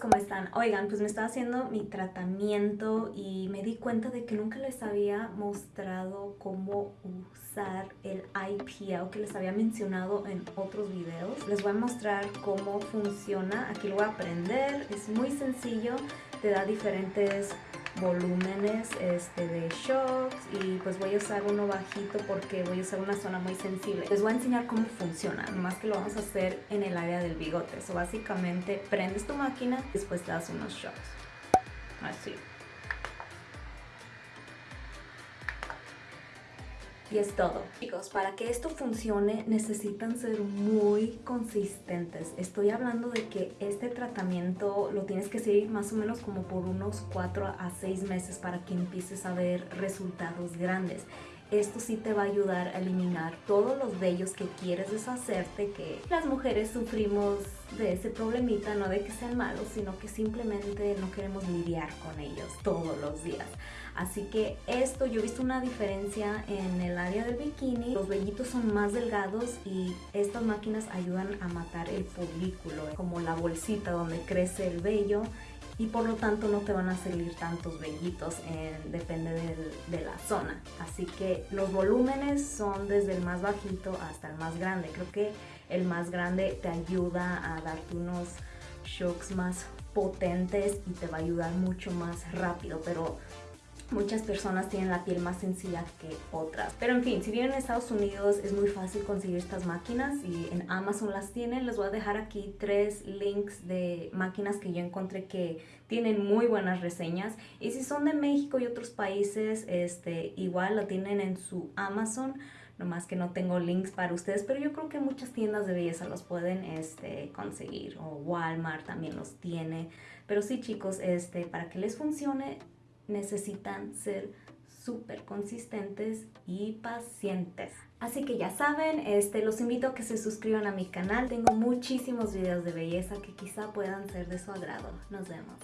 ¿Cómo están? Oigan, pues me estaba haciendo mi tratamiento y me di cuenta de que nunca les había mostrado cómo usar el IPL que les había mencionado en otros videos. Les voy a mostrar cómo funciona. Aquí lo voy a aprender. Es muy sencillo. Te da diferentes volúmenes este, de shocks y pues voy a usar uno bajito porque voy a usar una zona muy sensible. Les voy a enseñar cómo funciona, nomás que lo vamos a hacer en el área del bigote. So básicamente prendes tu máquina, después te das unos shocks. Así. Y es todo. Chicos, para que esto funcione necesitan ser muy consistentes. Estoy hablando de que este tratamiento lo tienes que seguir más o menos como por unos 4 a 6 meses para que empieces a ver resultados grandes. Esto sí te va a ayudar a eliminar todos los vellos que quieres deshacerte, que las mujeres sufrimos de ese problemita, no de que sean malos, sino que simplemente no queremos lidiar con ellos todos los días. Así que esto, yo he visto una diferencia en el área del bikini. Los vellitos son más delgados y estas máquinas ayudan a matar el folículo, como la bolsita donde crece el vello y por lo tanto no te van a salir tantos vellitos, en, depende de la zona. Así que los volúmenes son desde el más bajito hasta el más grande. Creo que el más grande te ayuda a darte unos shocks más potentes y te va a ayudar mucho más rápido, pero Muchas personas tienen la piel más sencilla que otras. Pero en fin, si vienen a Estados Unidos es muy fácil conseguir estas máquinas y en Amazon las tienen. Les voy a dejar aquí tres links de máquinas que yo encontré que tienen muy buenas reseñas. Y si son de México y otros países, este, igual la tienen en su Amazon. Nomás que no tengo links para ustedes, pero yo creo que muchas tiendas de belleza los pueden este, conseguir. O Walmart también los tiene. Pero sí chicos, este, para que les funcione necesitan ser súper consistentes y pacientes. Así que ya saben, este, los invito a que se suscriban a mi canal. Tengo muchísimos videos de belleza que quizá puedan ser de su agrado. Nos vemos.